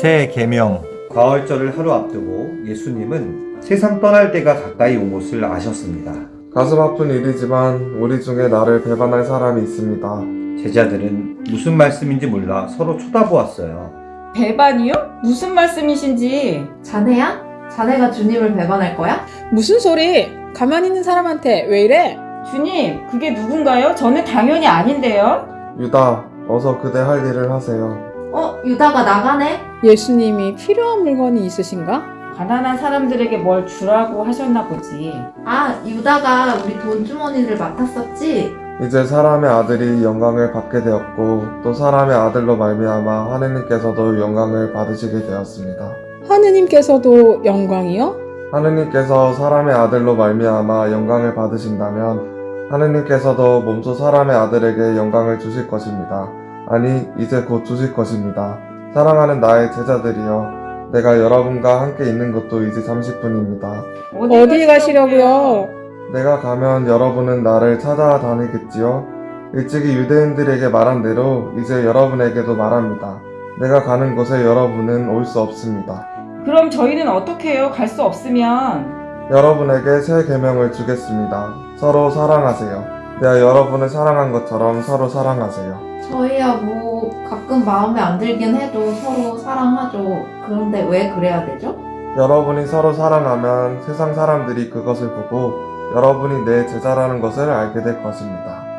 새 계명 가을절을 하루 앞두고 예수님은 세상 떠날 때가 가까이 온 것을 아셨습니다. 가슴 아픈 일이지만 우리 중에 나를 배반할 사람이 있습니다. 제자들은 무슨 말씀인지 몰라 서로 쳐다보았어요. 배반이요? 무슨 말씀이신지. 자네야? 자네가 주님을 배반할 거야? 무슨 소리? 가만히 있는 사람한테 왜 이래? 주님, 그게 누군가요? 저는 당연히 아닌데요. 유다, 어서 그대 할 일을 하세요. 어, 유다가 나가네? 예수님이 필요한 물건이 있으신가? 가난한 사람들에게 뭘 주라고 하셨나 보지. 아, 유다가 우리 돈 주머니를 맡았었지? 이제 사람의 아들이 영광을 받게 되었고 또 사람의 아들로 말미암아 하느님께서도 영광을 받으시게 되었습니다. 하느님께서도 영광이요? 하느님께서 사람의 아들로 말미암아 영광을 받으신다면 하느님께서도 몸소 사람의 아들에게 영광을 주실 것입니다. 아니 이제 곧 주실 것입니다. 사랑하는 나의 제자들이여 내가 여러분과 함께 있는 것도 이제 30분입니다. 어디 가시려고요? 내가 가면 여러분은 나를 찾아다니겠지요? 일찍이 유대인들에게 말한 대로 이제 여러분에게도 말합니다. 내가 가는 곳에 여러분은 올 수 없습니다. 그럼 저희는 어떻게 해요? 갈 수 없으면. 여러분에게 새 계명을 주겠습니다. 서로 사랑하세요. 내가 여러분을 사랑한 것처럼 서로 사랑하세요. 저희야 뭐 가끔 마음에 안 들긴 해도 서로 사랑하죠. 그런데 왜 그래야 되죠? 여러분이 서로 사랑하면 세상 사람들이 그것을 보고 여러분이 내 제자라는 것을 알게 될 것입니다.